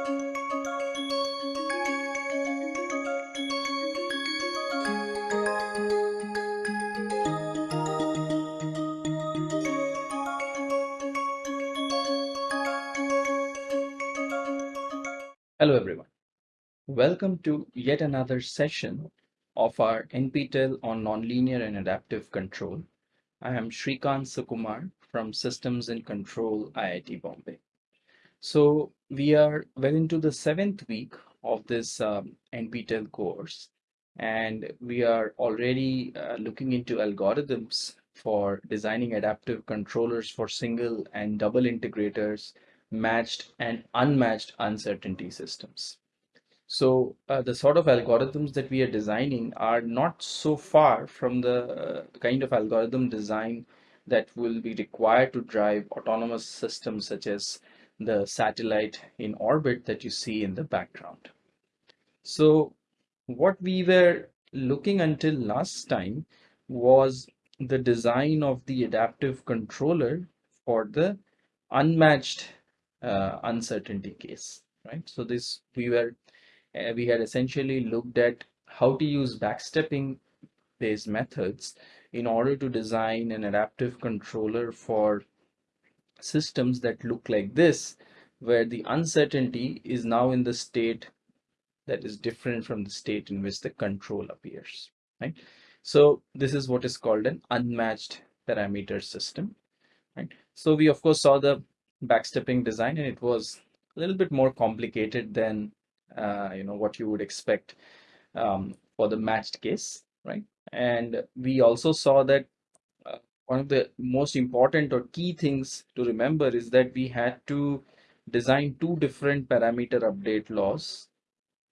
Hello everyone. Welcome to yet another session of our NPTEL on Nonlinear and Adaptive Control. I am Srikant Sukumar from Systems and Control IIT Bombay. So we are well into the seventh week of this um, NPTEL course and we are already uh, looking into algorithms for designing adaptive controllers for single and double integrators matched and unmatched uncertainty systems. So uh, the sort of algorithms that we are designing are not so far from the uh, kind of algorithm design that will be required to drive autonomous systems such as the satellite in orbit that you see in the background. So what we were looking until last time was the design of the adaptive controller for the unmatched uh, uncertainty case, right? So this we were uh, we had essentially looked at how to use backstepping based methods in order to design an adaptive controller for systems that look like this, where the uncertainty is now in the state that is different from the state in which the control appears, right? So this is what is called an unmatched parameter system, right? So we of course saw the backstepping design and it was a little bit more complicated than uh, you know what you would expect um, for the matched case right and we also saw that one of the most important or key things to remember is that we had to design two different parameter update laws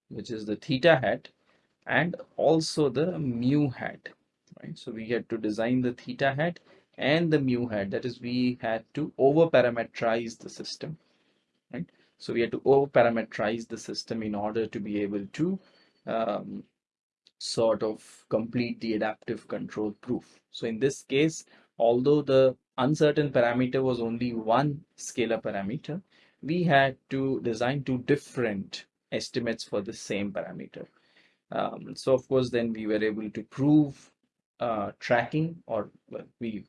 which is the theta hat and also the mu hat right? So we had to design the theta hat and the mu hat. That is we had to over parameterize the system right? So we had to over parameterize the system in order to be able to um, sort of complete the adaptive control proof. So in this case although the uncertain parameter was only one scalar parameter we had to design two different estimates for the same parameter um, so of course then we were able to prove uh, tracking or well, we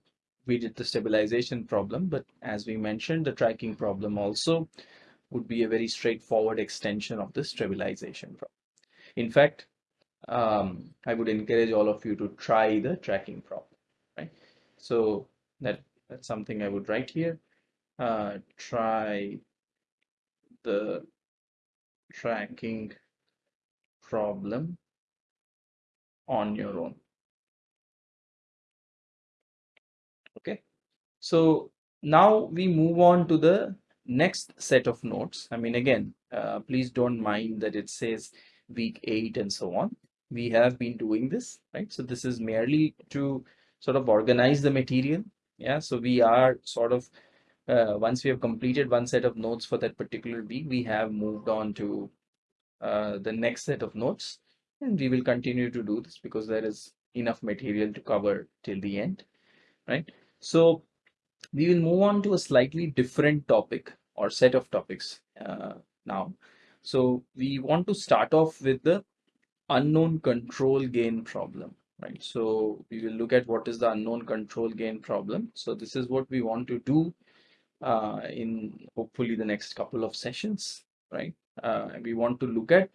we did the stabilization problem, but as we mentioned, the tracking problem also would be a very straightforward extension of the stabilization problem. In fact, um, I would encourage all of you to try the tracking problem, right? So that that's something I would write here. Uh, try the tracking problem on your own. okay so now we move on to the next set of notes i mean again uh, please don't mind that it says week 8 and so on we have been doing this right so this is merely to sort of organize the material. Yeah so we are sort of uh, once we have completed one set of notes for that particular week we have moved on to uh, the next set of notes. And we will continue to do this because there is enough material to cover till the end right? So we will move on to a slightly different topic or set of topics uh, now. So we want to start off with the unknown control gain problem, right? So we will look at what is the unknown control gain problem. So this is what we want to do uh, in hopefully the next couple of sessions, right? Uh, we want to look at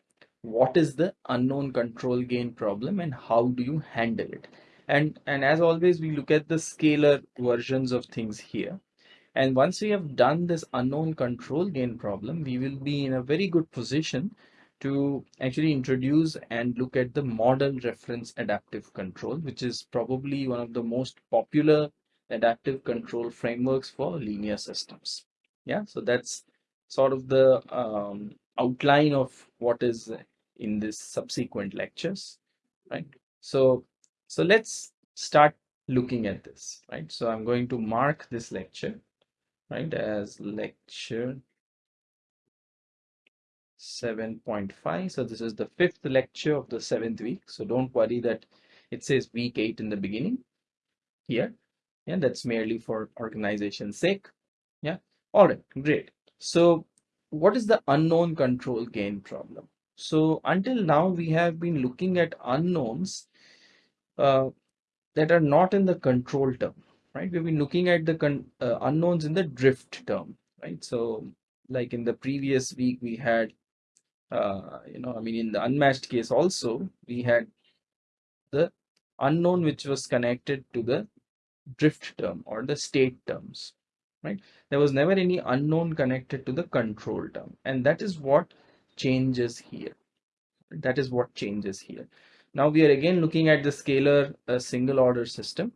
what is the unknown control gain problem and how do you handle it and and as always we look at the scalar versions of things here and once we have done this unknown control gain problem we will be in a very good position to actually introduce and look at the model reference adaptive control which is probably one of the most popular adaptive control frameworks for linear systems yeah so that's sort of the um, outline of what is in this subsequent lectures right so so let's start looking at this, right? So I'm going to mark this lecture, right, as lecture 7.5. So this is the fifth lecture of the seventh week. So don't worry that it says week eight in the beginning here. Yeah, that's merely for organization's sake. Yeah. All right, great. So what is the unknown control gain problem? So until now, we have been looking at unknowns uh, that are not in the control term, right? We've been looking at the uh, unknowns in the drift term, right? So like in the previous week, we had, uh, you know, I mean, in the unmatched case also, we had the unknown which was connected to the drift term or the state terms, right? There was never any unknown connected to the control term. And that is what changes here. That is what changes here. Now we are again looking at the scalar uh, single order system.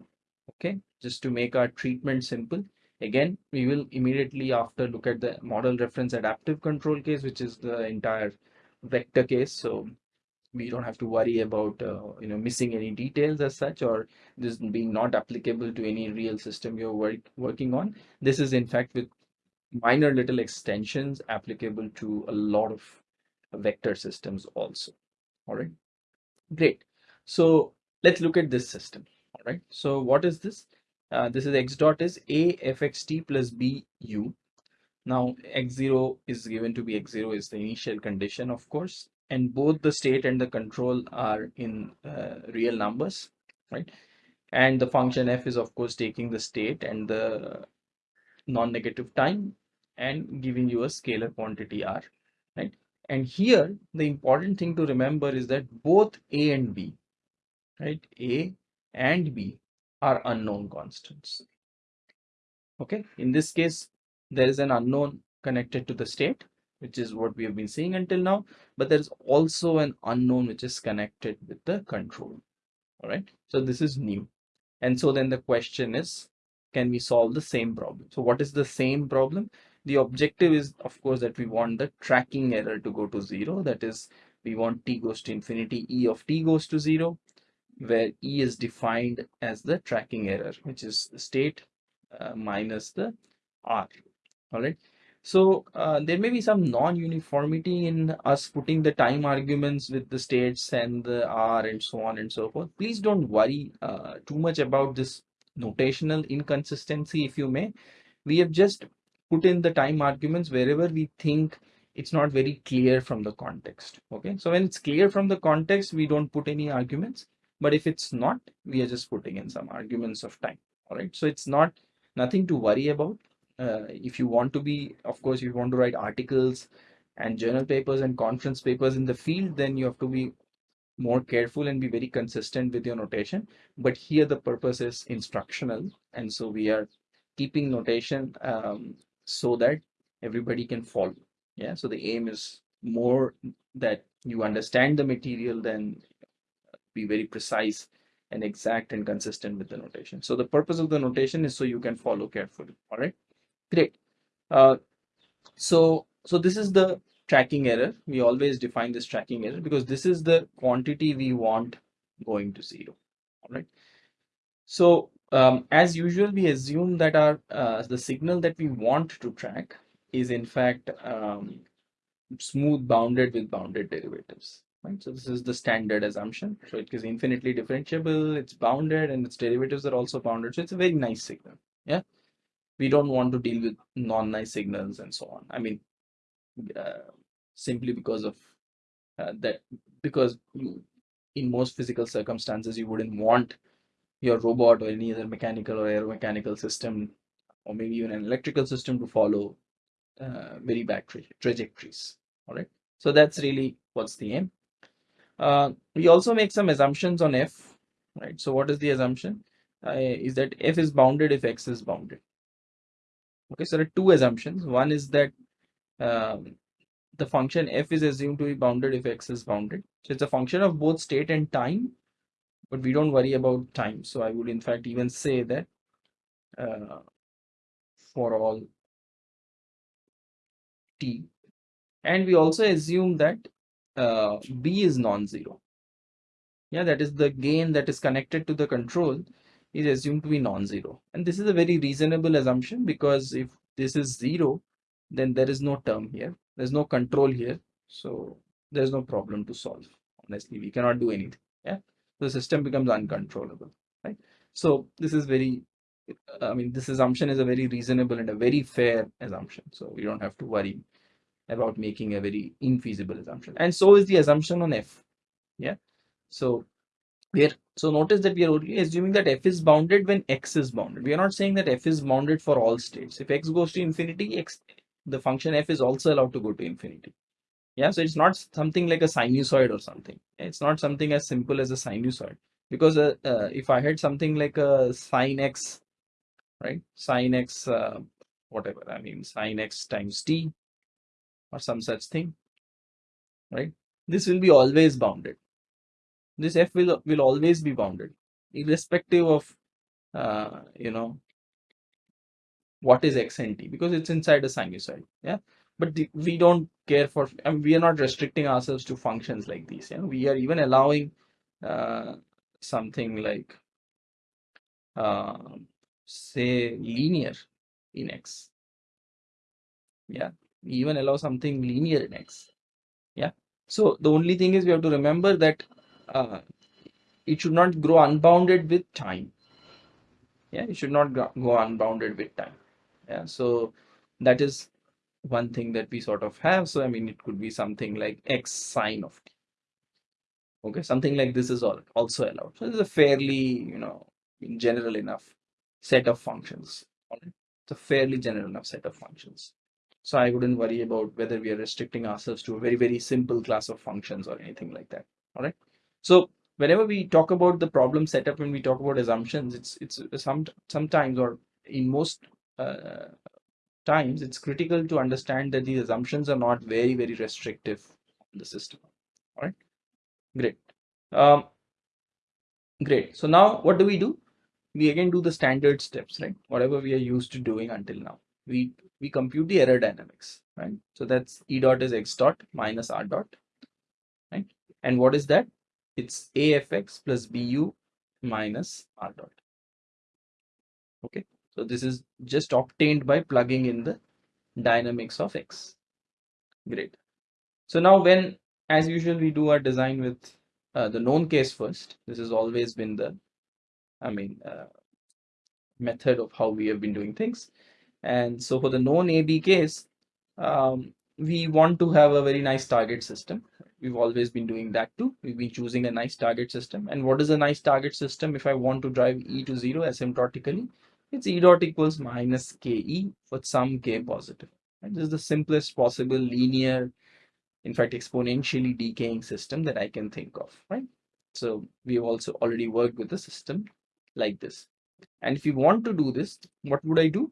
Okay, just to make our treatment simple. Again, we will immediately after look at the model reference adaptive control case, which is the entire vector case. So we don't have to worry about uh, you know missing any details as such or this being not applicable to any real system you're work, working on. This is in fact with minor little extensions applicable to a lot of vector systems also. All right great. So let's look at this system. All right so what is this? Uh, this is x dot is a fxt plus b u now x0 is given to be x0 is the initial condition of course and both the state and the control are in uh, real numbers right? And the function f is of course taking the state and the non-negative time and giving you a scalar quantity r right? And here the important thing to remember is that both a and b right a and b are unknown constants okay? In this case there is an unknown connected to the state which is what we have been seeing until now but there's also an unknown which is connected with the control. All right? So this is new. And so then the question is can we solve the same problem? So what is the same problem? The objective is of course that we want the tracking error to go to zero. That is we want t goes to infinity e of t goes to zero where e is defined as the tracking error which is the state uh, minus the r all right so uh, there may be some non-uniformity in us putting the time arguments with the states and the R and so on and so forth. Please don't worry uh, too much about this notational inconsistency if you may. We have just put in the time arguments wherever we think it's not very clear from the context. Okay, so when it's clear from the context, we don't put any arguments. But if it's not, we are just putting in some arguments of time. All right, so it's not nothing to worry about uh, if you want to be of course you want to write articles and journal papers and conference papers in the field then you have to be more careful and be very consistent with your notation. But here the purpose is instructional and so we are keeping notation um, so that everybody can follow. Yeah so the aim is more that you understand the material than be very precise and exact and consistent with the notation. So the purpose of the notation is so you can follow carefully. All right Great. Uh, so, so this is the tracking error. We always define this tracking error because this is the quantity we want going to zero. All right. So um, as usual, we assume that our uh, the signal that we want to track is in fact um, smooth bounded with bounded derivatives. Right. So this is the standard assumption. So it is infinitely differentiable, it's bounded, and its derivatives are also bounded. So it's a very nice signal. Yeah we don't want to deal with non-nice signals and so on. I mean uh, simply because of uh, that because in most physical circumstances you wouldn't want your robot or any other mechanical or aeromechanical system or maybe even an electrical system to follow uh, very bad tra trajectories. All right? So that's really what's the aim. Uh, we also make some assumptions on f right? So what is the assumption? Uh, is that f is bounded if x is bounded Okay, so there are two assumptions. One is that um, the function f is assumed to be bounded if x is bounded. So it's a function of both state and time, but we don't worry about time. So I would in fact even say that uh, for all t. And we also assume that uh, b is non-zero. Yeah, that is the gain that is connected to the control is assumed to be non-zero. And this is a very reasonable assumption because if this is zero, then there is no term here. There's no control here. So there's no problem to solve. Honestly, we cannot do anything. Yeah. The system becomes uncontrollable. Right. So this is very, I mean, this assumption is a very reasonable and a very fair assumption. So we don't have to worry about making a very infeasible assumption. And so is the assumption on f. Yeah. So we're so notice that we are only assuming that f is bounded when x is bounded. We are not saying that f is bounded for all states. If x goes to infinity, x the function f is also allowed to go to infinity. Yeah, so it's not something like a sinusoid or something. It's not something as simple as a sinusoid because uh, uh, if I had something like a sine x, right, sine x, uh, whatever I mean, sine x times t or some such thing, right? This will be always bounded. This f will will always be bounded, irrespective of uh, you know what is x and t because it's inside a sinusoid. Yeah, but the, we don't care for. I mean, we are not restricting ourselves to functions like these. Yeah, we are even allowing uh, something like uh, say linear in x. Yeah, we even allow something linear in x yeah so the only thing is we have to remember that uh, it should not grow unbounded with time. Yeah it should not go unbounded with time. Yeah so that is one thing that we sort of have. So i mean it could be something like x sine of t. Okay something like this is all also allowed. So it's a fairly you know general enough set of functions it's a fairly general enough set of functions. So I wouldn't worry about whether we are restricting ourselves to a very, very simple class of functions or anything like that. All right. So whenever we talk about the problem setup, when we talk about assumptions, it's it's some sometimes or in most uh, times it's critical to understand that these assumptions are not very, very restrictive in the system. All right. Great. Um, great. So now what do we do? We again do the standard steps, right? Whatever we are used to doing until now. We we compute the error dynamics, right? So that's E dot is X dot minus R dot, right? And what is that? It's AFX plus BU minus R dot. Okay, so this is just obtained by plugging in the dynamics of X. Great. So now when, as usual, we do our design with uh, the known case first, this has always been the, I mean, uh, method of how we have been doing things. And so for the known AB case, um, we want to have a very nice target system. We've always been doing that too. We've been choosing a nice target system. And what is a nice target system? If I want to drive E to zero asymptotically, it's E dot equals minus KE for some K positive. And this is the simplest possible linear, in fact, exponentially decaying system that I can think of, right? So we've also already worked with a system like this. And if you want to do this, what would I do?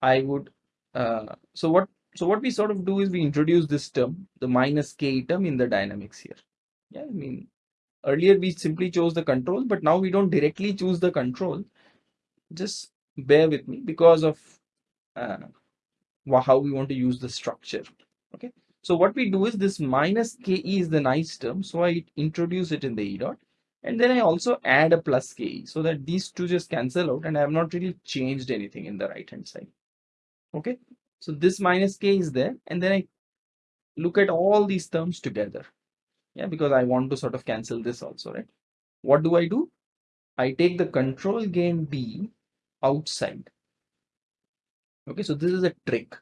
I would, uh, so what, so what we sort of do is we introduce this term, the minus k term in the dynamics here. Yeah, I mean, earlier we simply chose the control, but now we don't directly choose the control. Just bear with me because of uh, how we want to use the structure. Okay. So what we do is this minus ke is the nice term. So I introduce it in the e dot. And then I also add a plus ke so that these two just cancel out and I have not really changed anything in the right hand side okay so this minus k is there and then i look at all these terms together. Yeah because i want to sort of cancel this also right? What do i do? I take the control gain b outside. Okay so this is a trick.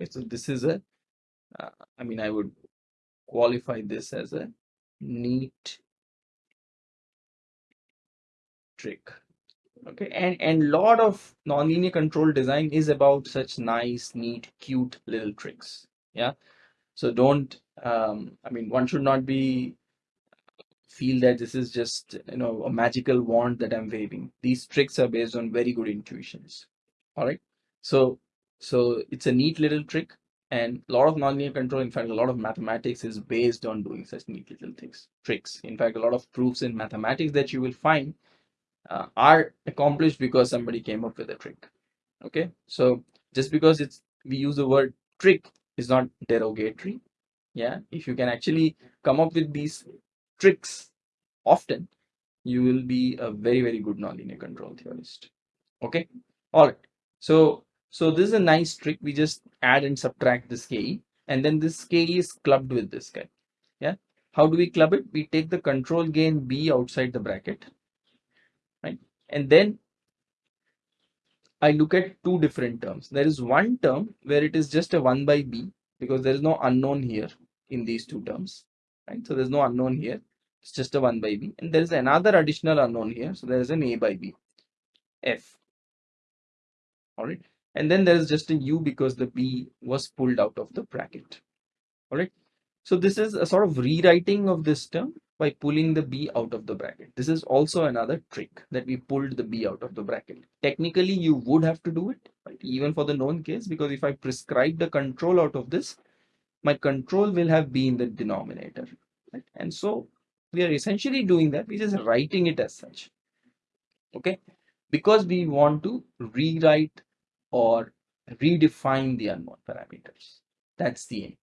Okay, so this is a uh, I mean i would qualify this as a neat trick okay and and lot of nonlinear control design is about such nice neat cute little tricks yeah? So don't um i mean one should not be feel that this is just you know a magical wand that i'm waving. These tricks are based on very good intuitions all right so so it's a neat little trick and a lot of nonlinear control in fact a lot of mathematics is based on doing such neat little things tricks. In fact a lot of proofs in mathematics that you will find uh, are accomplished because somebody came up with a trick. Okay? So just because it's we use the word trick is not derogatory. Yeah? If you can actually come up with these tricks often you will be a very very good nonlinear control theorist. Okay? All right so so this is a nice trick. We just add and subtract this ke and then this ke is clubbed with this guy. Yeah? How do we club it? We take the control gain b outside the bracket right? And then I look at two different terms. There is one term where it is just a 1 by b because there is no unknown here in these two terms, right? So there's no unknown here. It's just a 1 by b. And there is another additional unknown here. So there is an a by b, f. All right. And then there is just a u because the b was pulled out of the bracket. All right. So this is a sort of rewriting of this term by pulling the b out of the bracket. This is also another trick that we pulled the b out of the bracket. Technically, you would have to do it, right? even for the known case, because if I prescribe the control out of this, my control will have b in the denominator. Right? And so we are essentially doing that. We're just writing it as such. Okay. Because we want to rewrite or redefine the unknown parameters. That's the aim.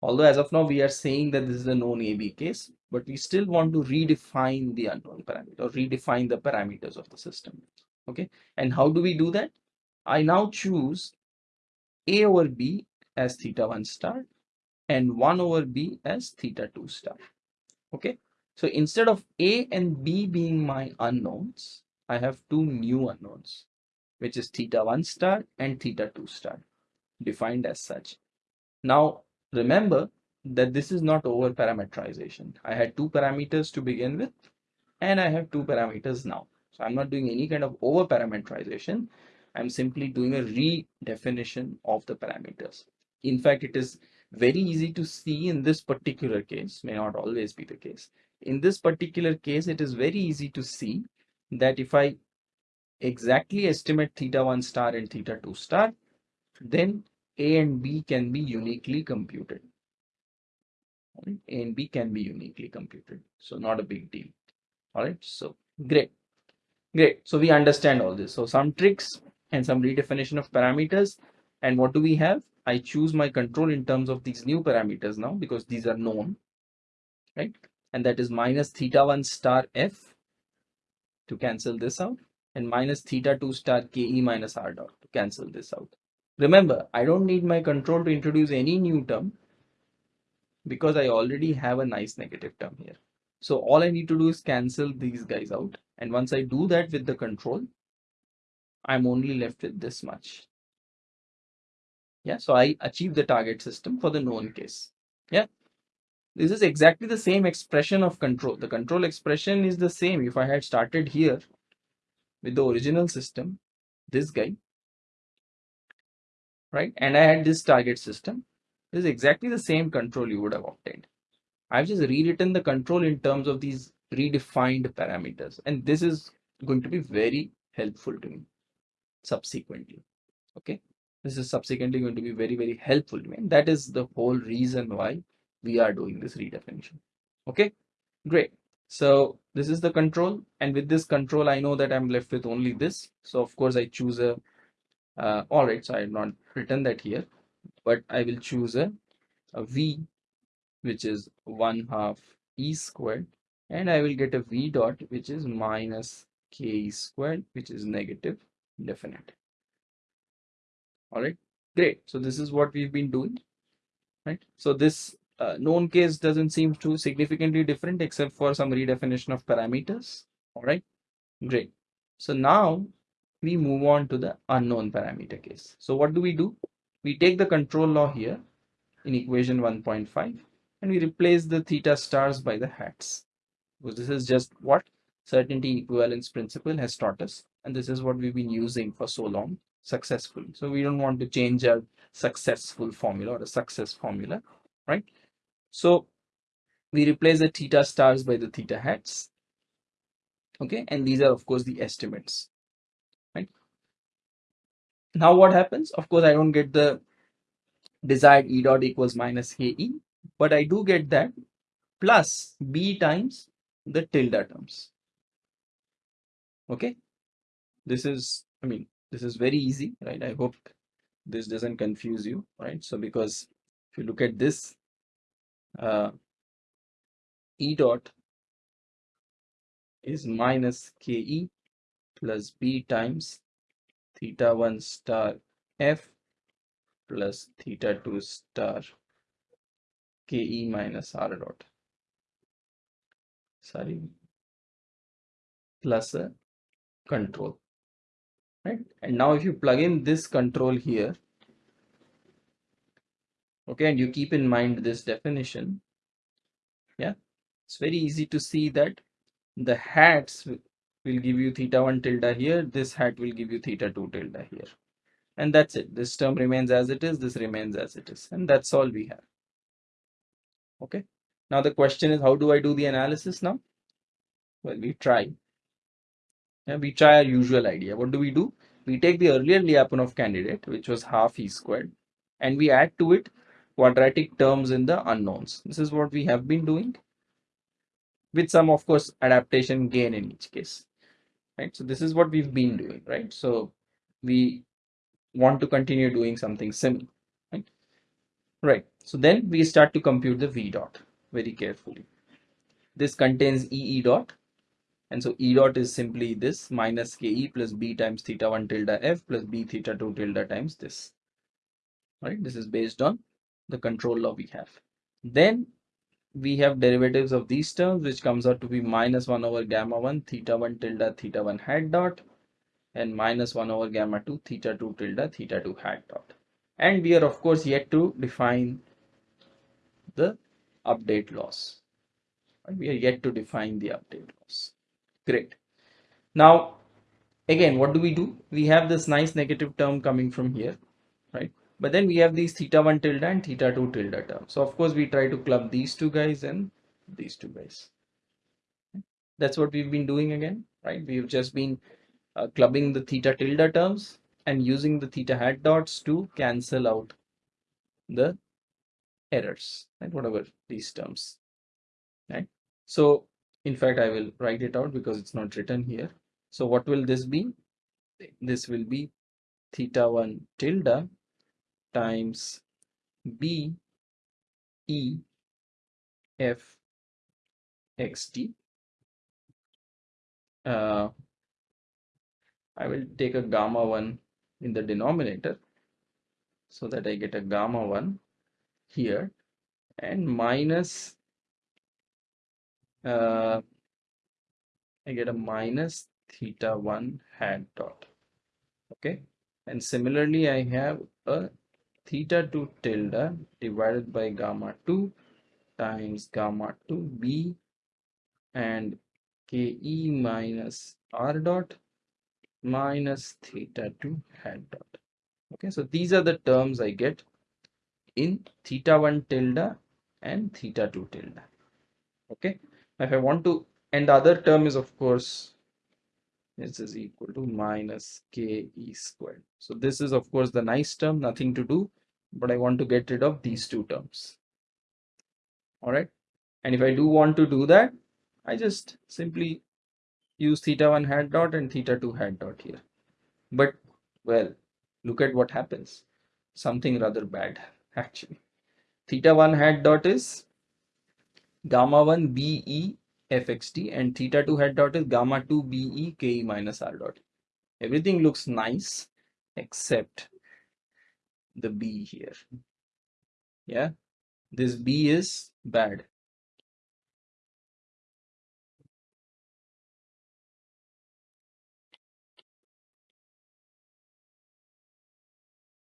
Although as of now, we are saying that this is a known AB case, but we still want to redefine the unknown parameter or redefine the parameters of the system. Okay. And how do we do that? I now choose A over B as theta 1 star and 1 over b as theta 2 star. Okay, so instead of a and b being my unknowns, I have two new unknowns, which is theta 1 star and theta 2 star, defined as such. Now, remember that this is not over parameterization. I had two parameters to begin with, and I have two parameters now. So I'm not doing any kind of over parameterization. I'm simply doing a redefinition of the parameters. In fact, it is very easy to see in this particular case, may not always be the case. In this particular case, it is very easy to see that if I exactly estimate theta 1 star and theta 2 star, then A and B can be uniquely computed. A and B can be uniquely computed. So not a big deal. All right. So great. Great. So we understand all this. So some tricks and some redefinition of parameters. And what do we have? I choose my control in terms of these new parameters now because these are known, right? And that is minus theta 1 star f to cancel this out and minus theta 2 star ke minus r dot to cancel this out. Remember, I don't need my control to introduce any new term because I already have a nice negative term here. So all I need to do is cancel these guys out. And once I do that with the control, I'm only left with this much. Yeah, so I achieve the target system for the known case. Yeah, this is exactly the same expression of control. The control expression is the same. If I had started here with the original system, this guy, right, and I had this target system, this is exactly the same control you would have obtained. I've just rewritten the control in terms of these redefined parameters, and this is going to be very helpful to me subsequently. Okay? This is subsequently going to be very very helpful to me. And that is the whole reason why we are doing this redefinition okay? Great. So this is the control. And with this control i know that i'm left with only this. So of course i choose a uh, all right so I'm not written that here but i will choose a, a v which is one half e squared and i will get a v dot which is minus k squared which is negative definite. All right great. So this is what we've been doing right? So this uh, known case doesn't seem too significantly different except for some redefinition of parameters. All right great. So now we move on to the unknown parameter case so what do we do we take the control law here in equation 1.5 and we replace the theta stars by the hats because this is just what certainty equivalence principle has taught us and this is what we've been using for so long successfully. So we don't want to change our successful formula or a success formula, right? So we replace the theta stars by the theta hats. Okay, and these are of course the estimates? Now what happens? Of course, I don't get the desired E dot equals minus KE, but I do get that plus B times the tilde terms. Okay, this is, I mean, this is very easy right i hope this doesn't confuse you right so because if you look at this uh, e dot is minus ke plus b times theta 1 star f plus theta 2 star ke minus r dot sorry plus a control right? And now if you plug in this control here, Okay, and you keep in mind this definition. Yeah, it's very easy to see that the hats will give you theta 1 tilde here, this hat will give you theta 2 tilde here. And that's it. This term remains as it is, this remains as it is. And that's all we have. Okay. Now the question is, how do I do the analysis now? Well, we try. Yeah, we try our usual idea. What do we do? We take the earlier Lyapunov candidate, which was half e squared, and we add to it quadratic terms in the unknowns. This is what we have been doing with some, of course, adaptation gain in each case. Right. So this is what we've been doing, right? So we want to continue doing something similar, right? Right. So then we start to compute the v dot very carefully. This contains e e dot and so E dot is simply this minus KE plus B times theta 1 tilde F plus B theta 2 tilde times this. Right? This is based on the control law we have. Then we have derivatives of these terms which comes out to be minus 1 over gamma 1 theta 1 tilde theta 1 hat dot and minus 1 over gamma 2 theta 2 tilde theta 2 hat dot. And we are of course yet to define the update laws. We are yet to define the update laws. Great. Now, again, what do we do? We have this nice negative term coming from here? But then we have these theta 1 tilde and theta 2 tilde term. So, of course, we try to club these two guys and these two guys. That's what we've been doing again, right? We've just been uh, clubbing the theta tilde terms and using the theta hat dots to cancel out the errors, right? Whatever these terms, right? So in fact I will write it out because it's not written here so what will this be this will be theta 1 tilde times b e f x t uh, I will take a gamma 1 in the denominator so that I get a gamma 1 here and minus uh, I get a minus theta 1 hat dot. Okay. And similarly, I have a theta 2 tilde divided by gamma 2 times gamma 2 b and ke minus r dot minus theta 2 hat dot. Okay, so these are the terms I get in theta 1 tilde and theta 2 tilde. Okay, now if I want to and the other term is of course this is equal to minus ke squared so this is of course the nice term nothing to do but I want to get rid of these two terms. All right? And if I do want to do that I just simply use theta 1 hat dot and theta 2 hat dot here. But well look at what happens. Something rather bad actually. Theta 1 hat dot is gamma 1 BE fxt and theta 2 hat dot is gamma 2 BE KE minus R dot. Everything looks nice except the B here. Yeah, this B is bad.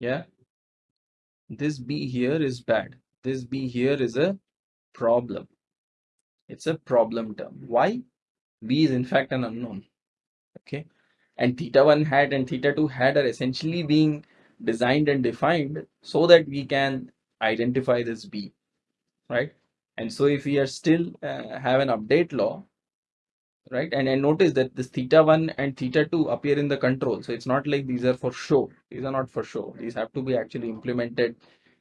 Yeah, this B here is bad. This B here is a problem. It's a problem term. Why? B is in fact an unknown. Okay. And theta 1 hat and theta 2 hat are essentially being designed and defined so that we can identify this B. Right. And so if we are still uh, have an update law, right? And, and notice that this theta 1 and theta 2 appear in the control. So it's not like these are for show. These are not for show. These have to be actually implemented.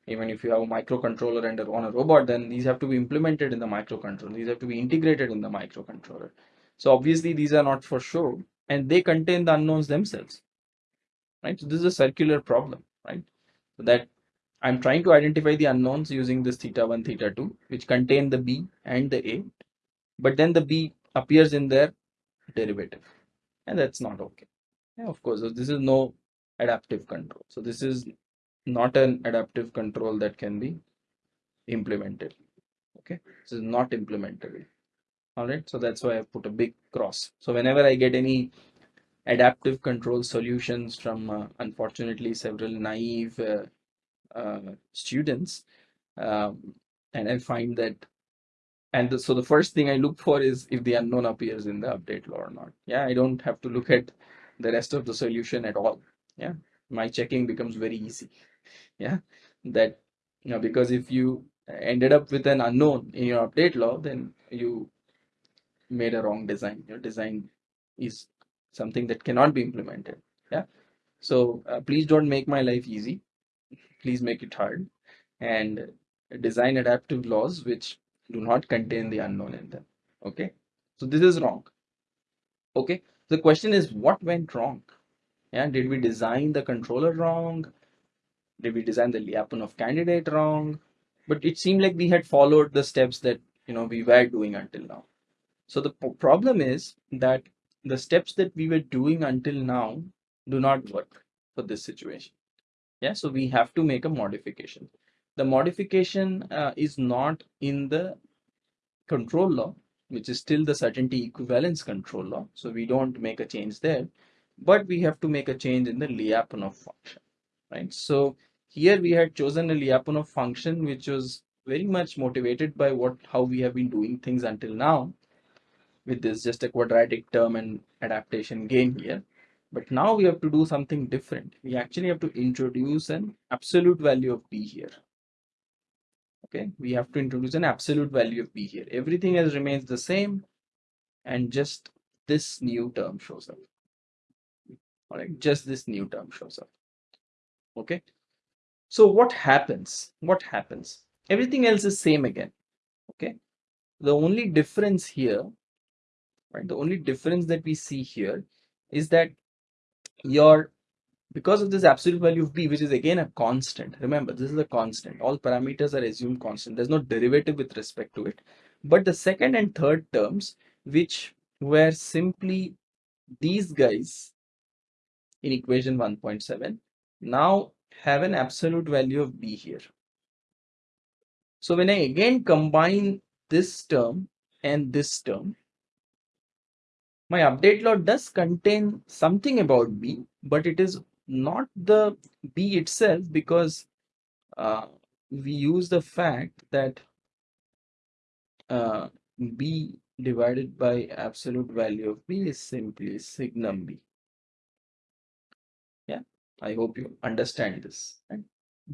Even if you have a microcontroller and on a robot then these have to be implemented in the microcontroller. These have to be integrated in the microcontroller. So obviously these are not for show and they contain the unknowns themselves right? So this is a circular problem right? So that i'm trying to identify the unknowns using this theta 1 theta 2 which contain the b and the a but then the b appears in their derivative and that's not okay. Yeah, of course so this is no adaptive control. So this is not an adaptive control that can be implemented okay? This is not implementable. All right so that's why i put a big cross. So whenever i get any adaptive control solutions from uh, unfortunately several naive uh, uh, students um, and I find that and the, so the first thing I look for is if the unknown appears in the update law or not. Yeah, I don't have to look at the rest of the solution at all. Yeah, my checking becomes very easy. Yeah, that you know because if you ended up with an unknown in your update law, then you made a wrong design. Your design is something that cannot be implemented. Yeah, so uh, please don't make my life easy. Please make it hard and design adaptive laws which do not contain the unknown in them. Okay, so this is wrong. Okay, the question is what went wrong? Yeah, did we design the controller wrong? Did we design the Lyapunov candidate wrong? But it seemed like we had followed the steps that you know we were doing until now. So the problem is that the steps that we were doing until now do not work for this situation. Yeah, so we have to make a modification the modification uh, is not in the control law, which is still the certainty equivalence control law. So we don't make a change there, but we have to make a change in the Lyapunov function, right? So here we had chosen a Lyapunov function, which was very much motivated by what how we have been doing things until now with this just a quadratic term and adaptation gain here. But now we have to do something different. We actually have to introduce an absolute value of b here. Okay? We have to introduce an absolute value of b here. Everything else remains the same and just this new term shows up. All right just this new term shows up. Okay? So what happens? What happens? Everything else is same again. Okay? The only difference here right. The only difference that we see here is that your because of this absolute value of b which is again a constant remember this is a constant. All parameters are assumed constant. There's no derivative with respect to it. But the second and third terms which were simply these guys in equation 1.7 now have an absolute value of b here. So when i again combine this term and this term my update law does contain something about b but it is not the b itself because uh, we use the fact that uh, b divided by absolute value of b is simply signum b yeah i hope you understand this right?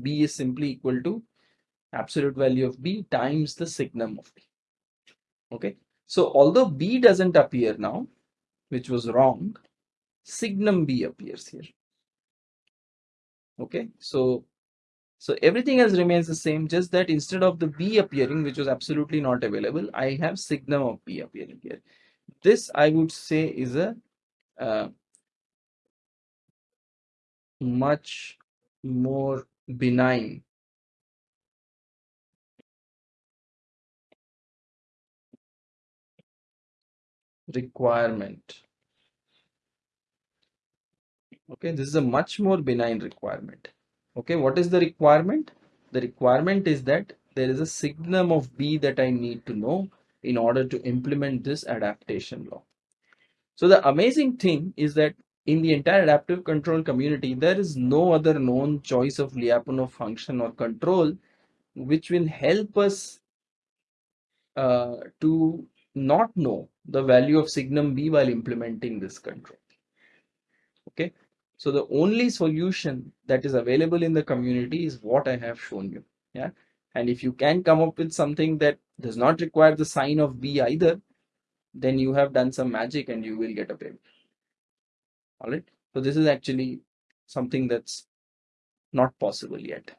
b is simply equal to absolute value of b times the signum of b okay so although b doesn't appear now which was wrong signum b appears here. Okay so so everything else remains the same just that instead of the b appearing which was absolutely not available i have signum of b appearing here. This i would say is a uh, much more benign requirement. Okay this is a much more benign requirement. Okay what is the requirement? The requirement is that there is a signum of b that i need to know in order to implement this adaptation law. So the amazing thing is that in the entire adaptive control community there is no other known choice of lyapunov function or control which will help us uh, to not know the value of signum b while implementing this control okay so the only solution that is available in the community is what I have shown you. Yeah. And if you can come up with something that does not require the sign of B either, then you have done some magic and you will get a payment. All right. So this is actually something that's not possible yet.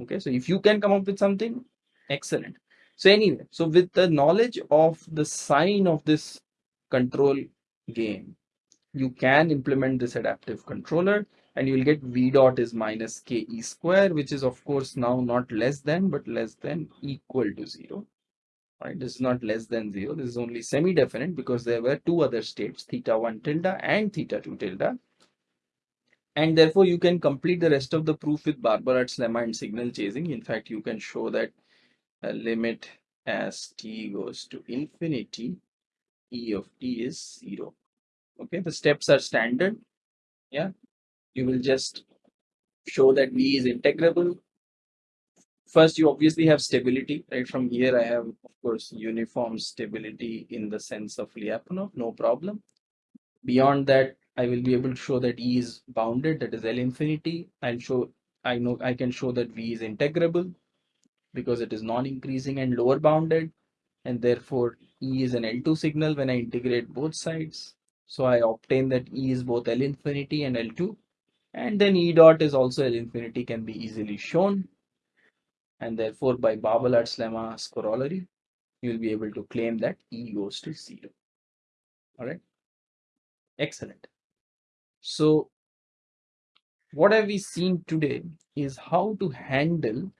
Okay. So if you can come up with something, excellent. So anyway, so with the knowledge of the sign of this control gain, you can implement this adaptive controller and you will get v dot is minus ke square which is of course now not less than but less than equal to zero. Right? This is not less than zero. This is only semi-definite because there were two other states theta 1 tilde and theta 2 tilde. And therefore you can complete the rest of the proof with Barbalat's lemma and signal chasing. In fact you can show that limit as t goes to infinity e of t is zero okay the steps are standard yeah you will just show that v is integrable first you obviously have stability, right? From here I have, of course, uniform stability in the sense of Lyapunov, no problem. Beyond that, I will be able to show that E is bounded, that is L infinity. I'll show, I know I can show that V is integrable because it is non-increasing and lower bounded and therefore E is an L2 signal when I integrate both sides. So I obtain that E is both L infinity and L2 and then E dot is also L infinity can be easily shown and therefore by Barbalat's lemma's corollary you will be able to claim that E goes to zero. All right, excellent. So what have we seen today is how to handle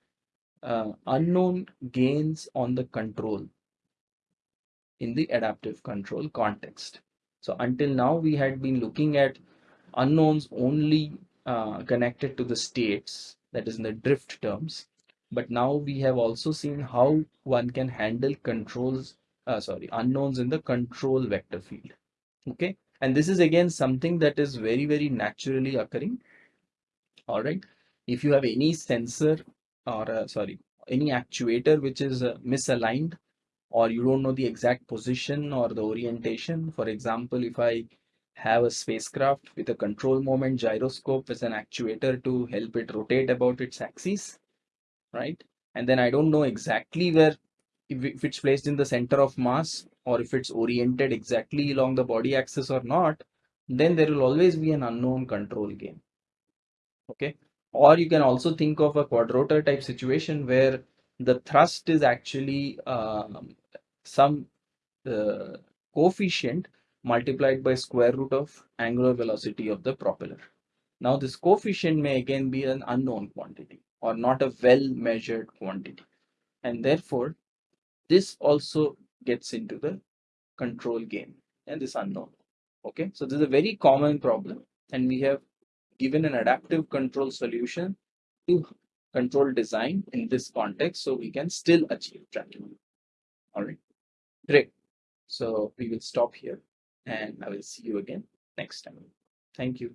uh, unknown gains on the control in the adaptive control context. So until now we had been looking at unknowns only uh, connected to the states that is in the drift terms. But now we have also seen how one can handle controls uh, sorry unknowns in the control vector field. Okay? And this is again something that is very very naturally occurring. All right? If you have any sensor or uh, sorry any actuator which is uh, misaligned or you don't know the exact position or the orientation. For example if i have a spacecraft with a control moment gyroscope as an actuator to help it rotate about its axis right? And then i don't know exactly where if, if it's placed in the center of mass or if it's oriented exactly along the body axis or not then there will always be an unknown control gain. Okay or you can also think of a quadrotor type situation where the thrust is actually um, some uh, coefficient multiplied by square root of angular velocity of the propeller. Now this coefficient may again be an unknown quantity or not a well measured quantity and therefore this also gets into the control gain and this unknown. Okay, so this is a very common problem and we have given an adaptive control solution to control design in this context so we can still achieve tracking. All right, great. So we will stop here and I will see you again next time. Thank you.